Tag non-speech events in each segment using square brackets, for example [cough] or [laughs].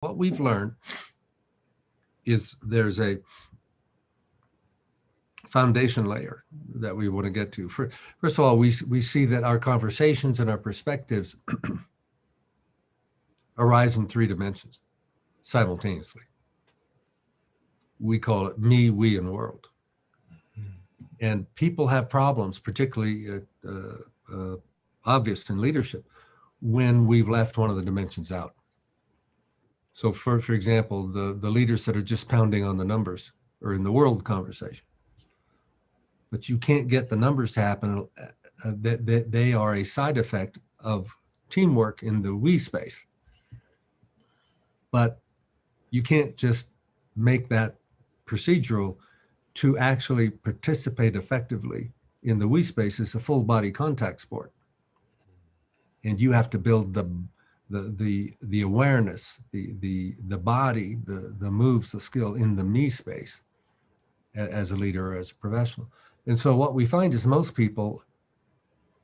what we've learned is there's a foundation layer that we want to get to. For, first of all, we, we see that our conversations and our perspectives [clears throat] arise in three dimensions simultaneously. We call it me, we, and world. And people have problems, particularly uh, uh, uh, obvious in leadership, when we've left one of the dimensions out. So for, for example, the, the leaders that are just pounding on the numbers are in the world conversation. But you can't get the numbers to happen. Uh, that, that they are a side effect of teamwork in the we space. But you can't just make that procedural to actually participate effectively in the we space is a full body contact sport. And you have to build the the the the awareness, the the the body, the the moves, the skill in the me space as a leader or as a professional. And so what we find is most people,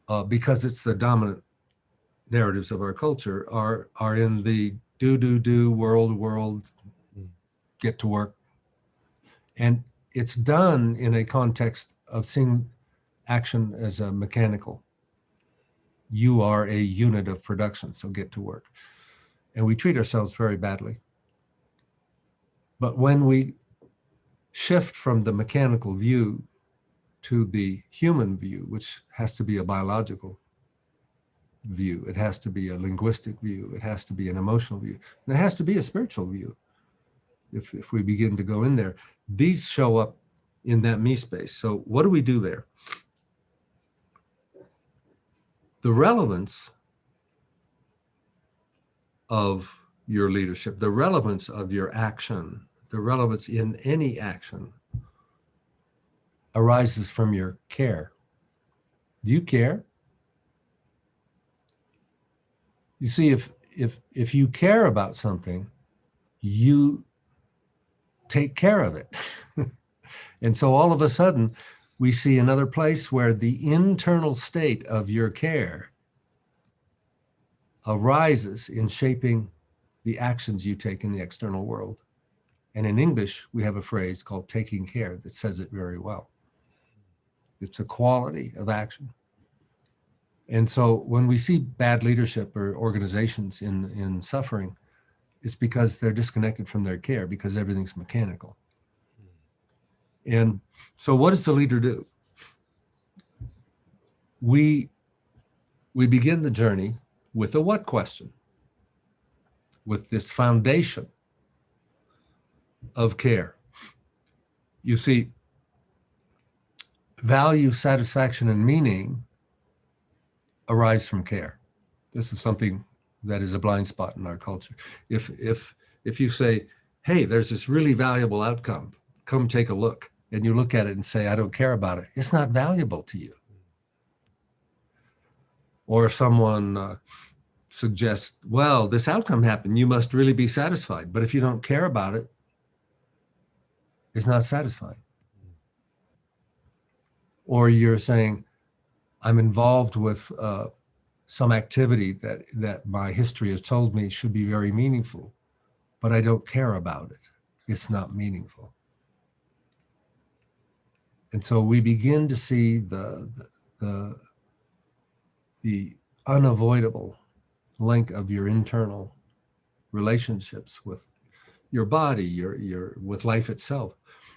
uh, because it's the dominant narratives of our culture, are are in the do do do world world, get to work, and it's done in a context of seeing action as a mechanical you are a unit of production, so get to work. And we treat ourselves very badly. But when we shift from the mechanical view to the human view, which has to be a biological view, it has to be a linguistic view, it has to be an emotional view, and it has to be a spiritual view. If, if we begin to go in there, these show up in that me space. So what do we do there? The relevance of your leadership, the relevance of your action, the relevance in any action arises from your care. Do you care? You see, if if if you care about something, you take care of it. [laughs] and so all of a sudden, we see another place where the internal state of your care arises in shaping the actions you take in the external world. And in English, we have a phrase called taking care that says it very well. It's a quality of action. And so when we see bad leadership or organizations in, in suffering, it's because they're disconnected from their care because everything's mechanical. And so what does the leader do? We, we begin the journey with a what question, with this foundation of care. You see, value, satisfaction, and meaning arise from care. This is something that is a blind spot in our culture. If, if, if you say, hey, there's this really valuable outcome, come take a look and you look at it and say, I don't care about it, it's not valuable to you. Or if someone uh, suggests, well, this outcome happened, you must really be satisfied. But if you don't care about it, it's not satisfying. Or you're saying, I'm involved with uh, some activity that, that my history has told me should be very meaningful, but I don't care about it. It's not meaningful. And so we begin to see the, the, the unavoidable link of your internal relationships with your body, your, your, with life itself.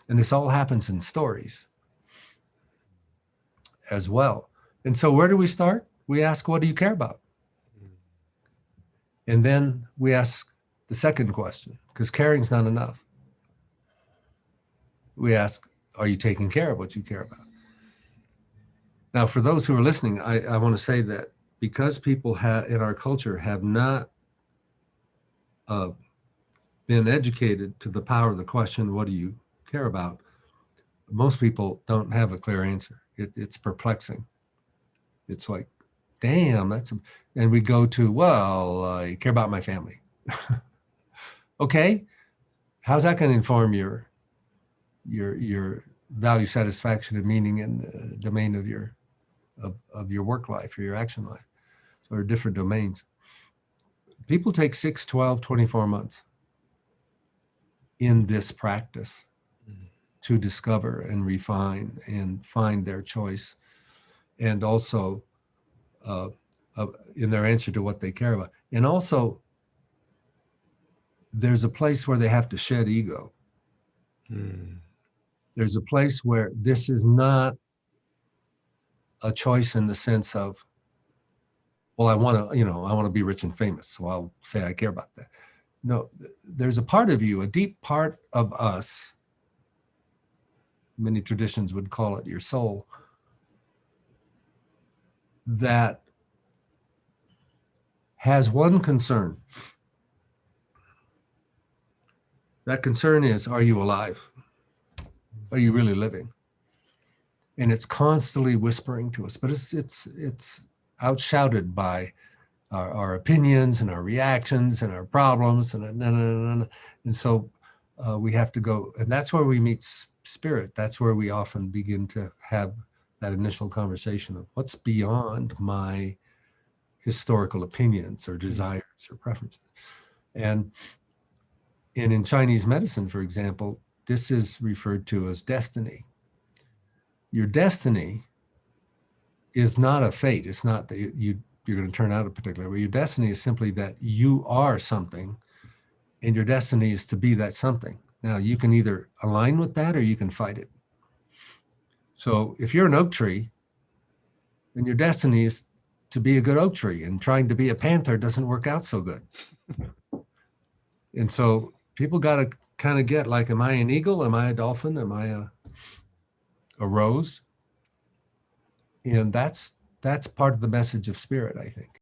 And this all happens in stories as well. And so where do we start? We ask, what do you care about? And then we ask the second question, because caring's not enough. We ask, are you taking care of what you care about? Now, for those who are listening, I, I want to say that because people in our culture have not uh, been educated to the power of the question, what do you care about? Most people don't have a clear answer. It, it's perplexing. It's like, damn, that's, a, and we go to, well, I care about my family. [laughs] okay, how's that going to inform your, your, your value, satisfaction, and meaning in the domain of your of, of your work life or your action life or different domains. People take 6, 12, 24 months in this practice Mm. to discover and refine and find their choice and also uh, uh, in their answer to what they care about and also there's a place where they have to shed ego Mm. There's a place where this is not a choice in the sense of well i want to you know i want to be rich and famous so i'll say i care about that. No there's a part of you a deep part of us many traditions would call it your soul that has one concern. That concern is are you alive are you really living? And it's constantly whispering to us but it's it's it's outshouted by our, our opinions and our reactions and our problems and and, and, and, and so uh, we have to go and that's where we meet spirit. That's where we often begin to have that initial conversation of what's beyond my historical opinions or desires or preferences. And and in chinese medicine for example this is referred to as destiny your destiny is not a fate. It's not that you, you you're going to turn out a particular way. Your destiny is simply that you are something, and your destiny is to be that something. Now you can either align with that or you can fight it. So if you're an oak tree, then your destiny is to be a good oak tree, and trying to be a panther doesn't work out so good. [laughs] and so people got to kind of get like, am I an eagle? Am I a dolphin? Am I a a rose? And that's that's part of the message of spirit, I think.